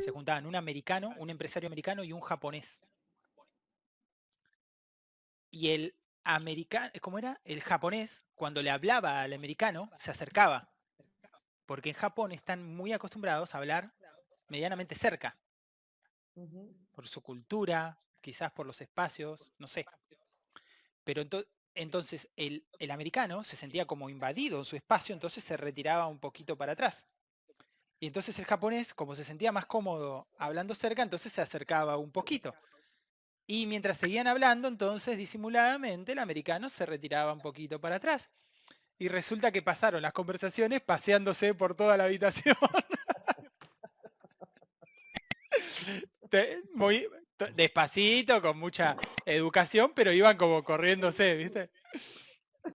se juntaban un americano, un empresario americano y un japonés. Y el americano, ¿cómo era? El japonés, cuando le hablaba al americano, se acercaba. Porque en Japón están muy acostumbrados a hablar medianamente cerca. Por su cultura, quizás por los espacios, no sé. Pero entonces el, el, americano se sentía como invadido en su espacio, entonces se retiraba un poquito para atrás. Y entonces el japonés, como se sentía más cómodo hablando cerca, entonces se acercaba un poquito. Y mientras seguían hablando, entonces disimuladamente el americano se retiraba un poquito para atrás. Y resulta que pasaron las conversaciones paseándose por toda la habitación. despacito, con mucha educación, pero iban como corriéndose, ¿viste?